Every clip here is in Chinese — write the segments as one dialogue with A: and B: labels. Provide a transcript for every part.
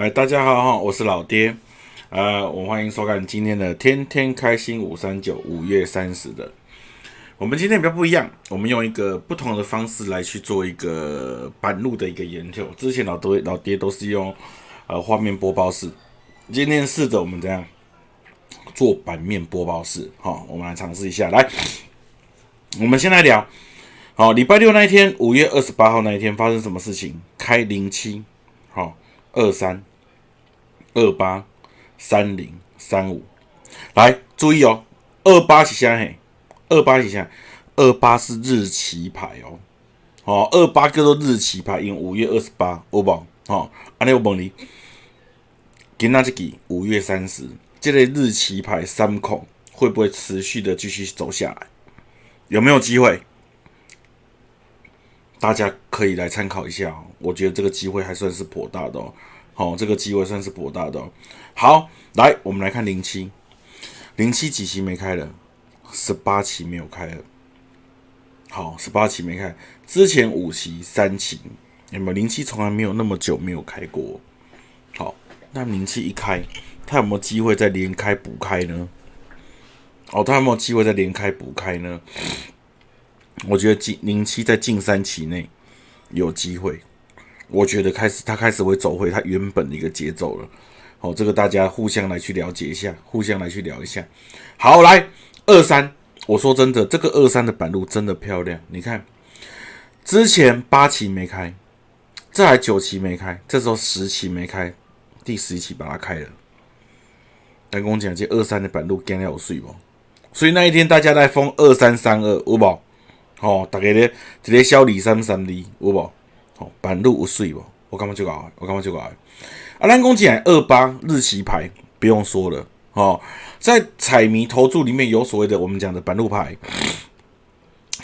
A: 哎，大家好哈，我是老爹，呃，我欢迎收看今天的天天开心五三九五月三十的。我们今天比较不一样，我们用一个不同的方式来去做一个板路的一个研究。之前老爹老爹都是用呃画面播报式，今天试着我们这样做版面播报式，好，我们来尝试一下。来，我们先来聊，好，礼拜六那一天，五月二十八号那一天发生什么事情？开零七，好，二三。二八三零三五，来注意哦，二八是啥嘿？二八是啥？二八是日期牌哦，好，二八叫做日期牌，因为五月二十八，有无？好，安尼我问你，今仔日几？五月三十，这个日期牌三孔会不会持续的继续走下来？有没有机会？大家可以来参考一下哦，我觉得这个机会还算是颇大的哦。哦，这个机会算是博大的。好，来，我们来看零七，零七几期没开了？十八期没有开了。好，十八期没开，之前五期、三期，有没有？零七从来没有那么久没有开过。好，那零七一开，他有没有机会再连开补开呢？哦，他有没有机会再连开补开呢？我觉得近零七在近三期内有机会。我觉得开始，他开始会走回他原本的一个节奏了。好，这个大家互相来去了解一下，互相来去聊一下。好，来二三，我说真的，这个二三的板路真的漂亮。你看，之前八期没开，这还九期没开，这时候十期没开，第十期把它开了。跟我讲，这二三的板路干了有水不？所以那一天大家在封二三三二，有无？好，大家咧一个小二三三二，有无？板路有水不？我感觉就搞，我感觉就搞。啊，咱讲起来二八日期牌不用说了，哦，在彩迷投注里面有所谓的我们讲的板路牌，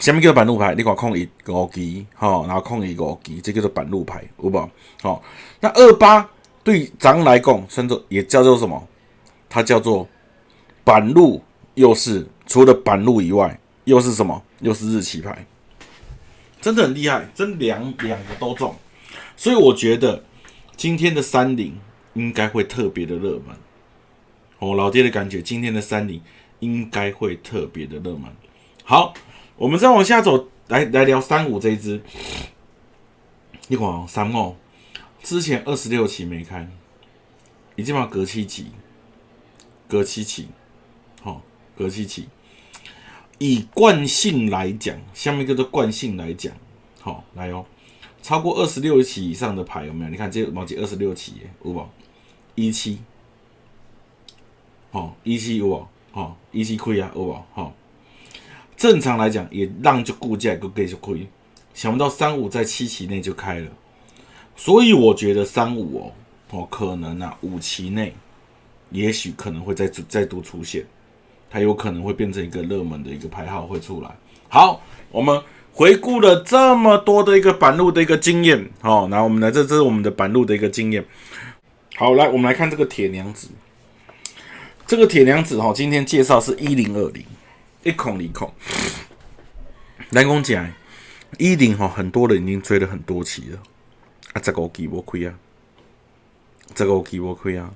A: 下面叫做板路牌，你看空一五级，哈，然后空一五级，这叫做板路牌，有无？好，那二八对咱来讲，算作也叫做什么？它叫做板路，又是除了板路以外，又是什么？又是日期牌。真的很厉害，真两两个都中，所以我觉得今天的三零应该会特别的热门。我老爹的感觉，今天的三零应该会特别的热门。好，我们再往下走，来来聊三五这一只。你看三五之前二十六期没开，已经把隔七期，隔七期，好，隔七期。以惯性来讲，下面叫做惯性来讲，好来哦，超过二十六期以上的牌有没有？你看这毛几二十六期，有无？一期，好一期有无？好一期亏啊，有无？好，正常来讲也让就估价个给就亏，想不到三五在七期内就开了，所以我觉得三五哦，哦可能啊五期内，也许可能会再再度出现。还有可能会变成一个热门的一个牌号会出来。好，我们回顾了这么多的一个板路的一个经验，好，那我们来这这是我们的板路的一个经验。好，来我们来看这个铁娘子，这个铁娘子哈，今天介绍是一零二零，一孔一孔。南宫讲一零哈，很多人已经追了很多期了，啊，这个我给我亏啊，这个我给我亏啊。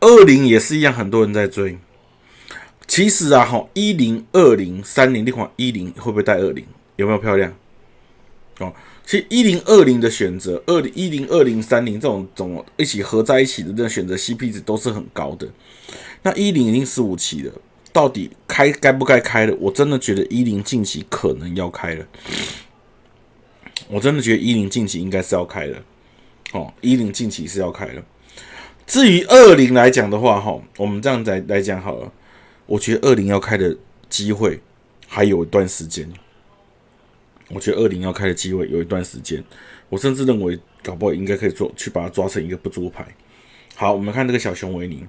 A: 二零也是一样，很多人在追。其实啊，哈，一零二零三零，你看一零会不会带二零？有没有漂亮？哦，其实一零二零的选择，二零一零二零三零这种种一起合在一起的这种选择 CP 值都是很高的。那一零已经十五期了，到底开该不该开了？我真的觉得一零近期可能要开了。我真的觉得一零近期应该是要开了。哦，一零近期是要开了。至于二零来讲的话，哈，我们这样来来讲好了。我觉得二零要开的机会还有一段时间。我觉得二零要开的机会有一段时间，我甚至认为搞不好应该可以做去把它抓成一个不足牌。好，我们看这个小熊维尼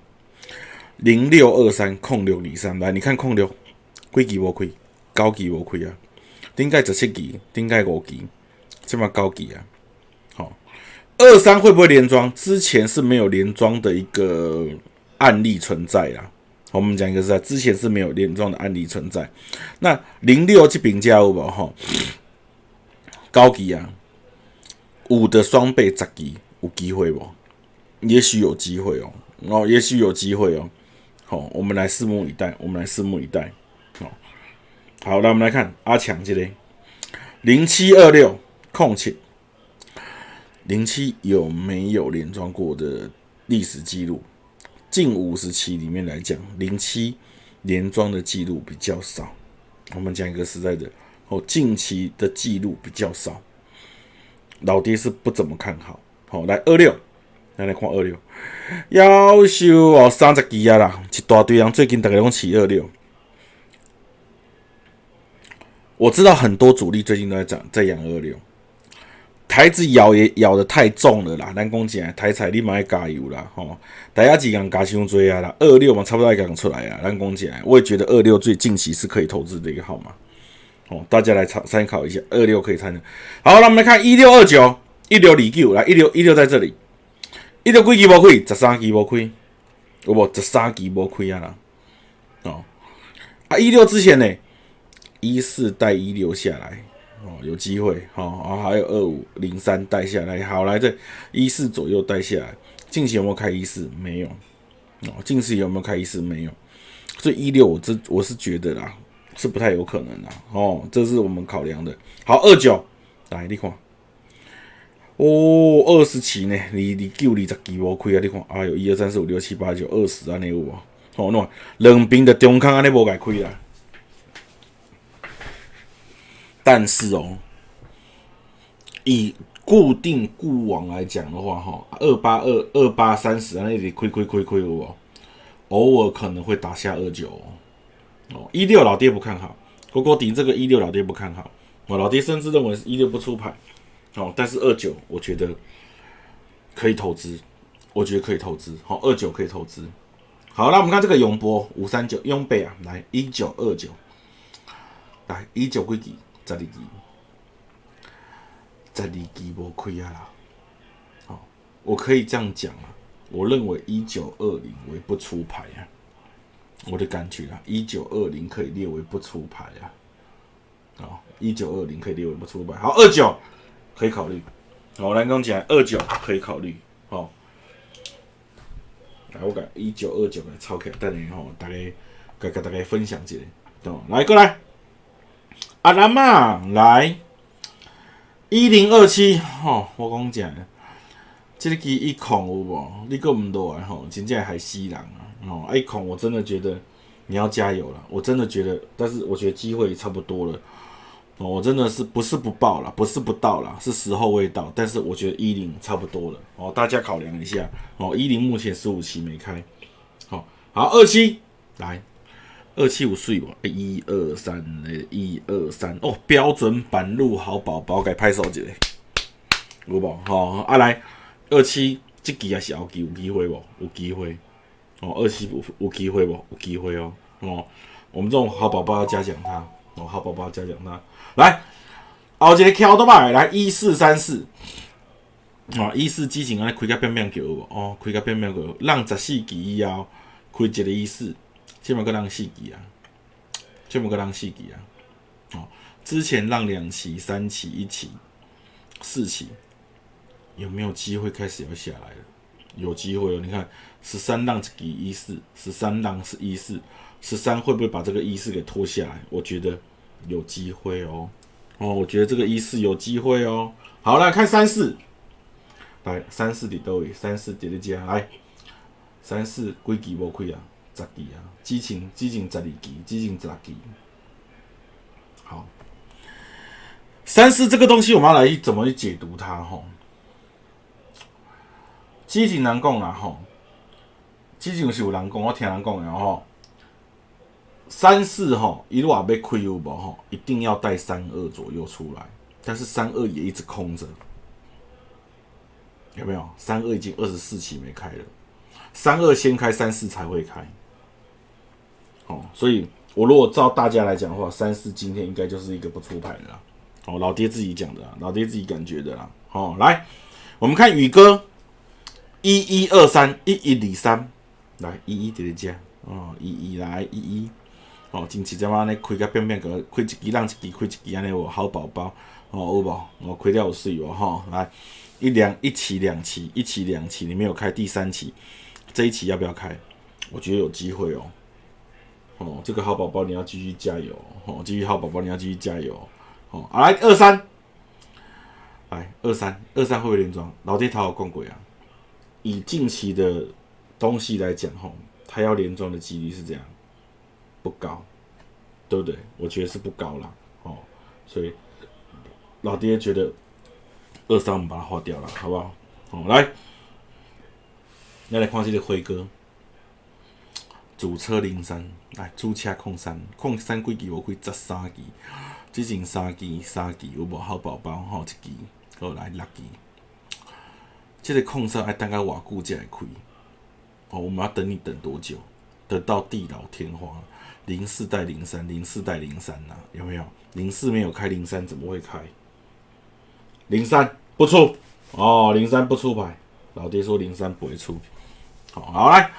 A: 零六二三控六里三来，你看控六贵级无亏，高级无亏啊，顶盖十七级，顶盖五级，这么高级啊。好，二三会不会连庄？之前是没有连庄的一个案例存在啊。我们讲一个是在之前是没有连庄的案例存在。那零六去评价有无哈？高级啊，五的双倍十级有机会不？也许有机会哦，哦，也许有机会哦。好，我们来拭目以待，我们来拭目以待。好，好，来我们来看阿强这里，零七二六空切，零七有没有连庄过的历史记录？近五十期里面来讲，零七连庄的记录比较少。我们讲一个实在的，哦，近期的记录比较少，老爹是不怎么看好。好，来二六。来来看二六，夭寿哦，三十几啊啦，一大堆人最近大概拢起二六。我知道很多主力最近都在涨，在养二六。台子咬也咬的太重了啦，咱讲起来台彩你嘛要加油啦吼，大家几港加伤追啊啦，二六嘛差不多要讲出来啊，咱讲起来，我也觉得二六最近期是可以投资的一个号码。哦，大家来参参考一下，二六可以参的。好，那我们来看一六二九，一六李九来，一六一六在这里。一六几期无开，十三期无开，有无？十三期无开啊啦！哦，啊一六之前呢，一四带一六下来，哦，有机会，哦，啊还有二五零三带下来，好来这一四左右带下来，近期有没有开一四？没有，哦，近期有没有开一四？没有，所以一六我这我是觉得啦，是不太有可能啦，哦，这是我们考量的。好，二九来你看。哦，二十期呢？你你九二十期无开啊？你看，哎哟，一二三四五六七八九二十安尼有无？哦，那，两边的中康安尼无解开啦。但是哦，以固定固网来讲的话，哈，二八二二八三十那里亏亏亏亏有无？偶尔可能会打下二九哦。一六老爹不看好，哥哥顶这个一六老爹不看好，我老爹甚至认为是一六不出牌。哦，但是二九我觉得可以投资，我觉得可以投资。好，二九可以投资。好，那我们看这个永波五三九永贝啊，来一九二九，来一九几几十二期，十二期无亏啊啦。好，我可以这样讲啊，我认为一九二零为不出牌啊，我的感觉啊，一九二零可以列为不出牌啊。好，一九二零可以列为不出牌。好，二九。可以考虑，好，来讲起来，二九可以考虑，好，来我改一九二九来抄起来，等下吼，大家跟跟大家分享一下，哦？来过来，阿兰嘛，来一零二七，吼，我讲讲，这个机一恐有无？你够唔多啊？吼，真正还吸人啊！哦，一恐我真的觉得你要加油了，我真的觉得，但是我觉得机会差不多了。哦我真的是不是不报了，不是不到了，是时候未到。但是我觉得一零差不多了哦，大家考量一下哦。一零目前十五期没开，好，好二七来二七五岁吧，一二三诶一二三哦，标准版路好宝宝该拍手一下，有无？好啊来二七这期也是后期有机会不？有机会哦，二七有有机会不？有机会哦哦，我们这种好宝宝要嘉奖他哦，好宝宝要嘉奖他。来，后一个桥都买来一四三四，哦，一四激情安尼开个变变球哦，开个变变球，让十四级以后开一个一四，起码个让四期啊，起码个让四期啊，哦，之前让两期、三期、一期、四期，有没有机会开始要下来了？有机会哦，你看十三浪几一四，十三浪是一四，十三会不会把这个一四给拖下来？我觉得。有机会哦，哦，我觉得这个一四有机会哦。好，了看三四，来三四的都有，三四叠叠加，来三四几期无亏啊？十期啊，激情激情十二期，激情十期。好，三四这个东西我们要来怎么去解读它？吼，激情难讲啦，吼，之前是有人讲，我听人讲的吼。三四哈一路啊被亏有无哈，一定要带三二左右出来，但是三二也一直空着，有没有？三二已经二十四期没开了，三二先开，三四才会开。哦，所以我如果照大家来讲的话，三四今天应该就是一个不出牌的啦。哦，老爹自己讲的，老爹自己感觉的啦。好，来我们看宇哥一一二三一一里三，来一一叠叠加哦，一一来一一。哦，近期怎么安尼开个变变个，开一支让一支，开一支安尼我好宝宝，哦有无？我开了有水哦吼，来一两一期两期一期两期，你没有开第三期，这一期要不要开？我觉得有机会哦。哦，这个好宝宝你要继续加油哦，继续好宝宝你要继续加油哦。来二三，来二三二三会不会连庄？老爹他有逛鬼啊。以近期的东西来讲，吼，他要连庄的几率是这样，不高，对不对？我觉得是不高啦，哦，所以老爹觉得二三我们把它划掉了，好不好？哦，来，来来看这个辉哥，主车零三，来主车控三，控三几支？我开十三支，之前三支三支有无好宝宝？吼，一支，好来六支。这个控色爱等个瓦固才会开，哦，我们要等你等多久？等到地老天荒，零四代零三，零四代零三呐，有没有？零四没有开，零三怎么会开？零三不出哦，零三不出牌，老爹说零三不会出。好，好来，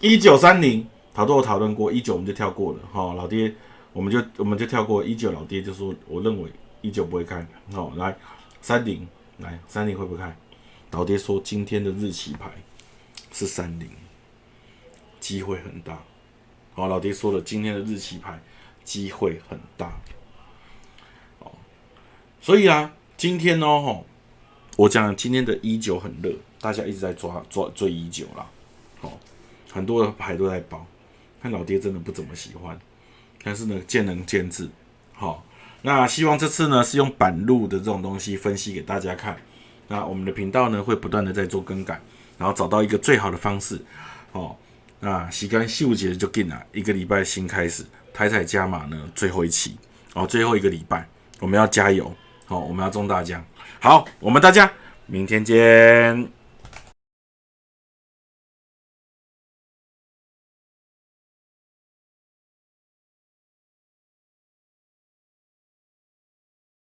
A: 一九三零，好多我讨论过，一九我们就跳过了。好，老爹我们就我们就跳过一九，老爹就说我认为一九不会开。好，来三零，来三零会不会开？老爹说今天的日期牌是三零，机会很大。好，老爹说了今天的日期牌机会很大。哦，所以啊，今天呢，吼，我讲今天的一九很热，大家一直在抓抓追一九啦。哦，很多的牌都在包，看老爹真的不怎么喜欢，但是呢，见仁见智。好，那希望这次呢是用板路的这种东西分析给大家看。那我们的频道呢会不断的在做更改，然后找到一个最好的方式，哦，那洗干秀节就进了，一个礼拜新开始，台彩加码呢最后一期，哦，最后一个礼拜我们要加油，好，我们要中大奖，好，我们大家明天见。